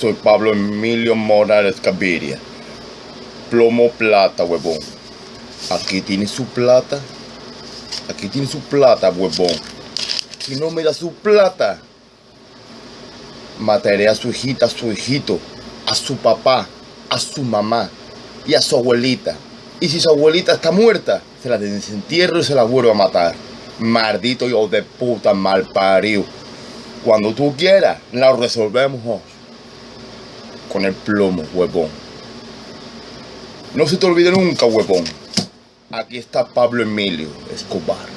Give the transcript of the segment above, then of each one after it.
Soy Pablo Emilio Morales Gaviria. Plomo plata, huevón. Aquí tiene su plata. Aquí tiene su plata, huevón. Si no me da su plata, mataré a su hijita, a su hijito, a su papá, a su mamá y a su abuelita. Y si su abuelita está muerta, se la desentierro y se la vuelvo a matar. Maldito hijo de puta mal parido. Cuando tú quieras, la resolvemos con el plomo, huevón. No se te olvide nunca, huevón. Aquí está Pablo Emilio Escobar.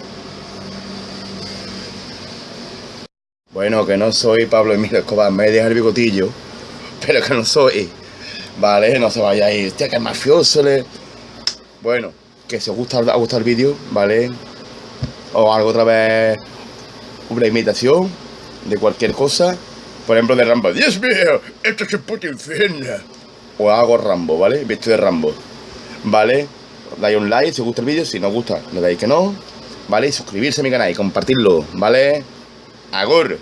Bueno, que no soy Pablo Emilio Escobar, me deja el bigotillo, pero que no soy. Vale, no se vaya a ir. Hostia, que mafioso le. Bueno, que si os gusta, el vídeo, ¿vale? O algo otra vez. Una imitación de cualquier cosa. Por ejemplo, de Rambo. ¡Dios mío! ¡Esto es un puto infierno! O hago Rambo, ¿vale? Visto de Rambo. ¿Vale? Dais un like si os gusta el vídeo. Si no os gusta, le dais que no. ¿Vale? Y suscribirse a mi canal y compartirlo, ¿vale? Agur.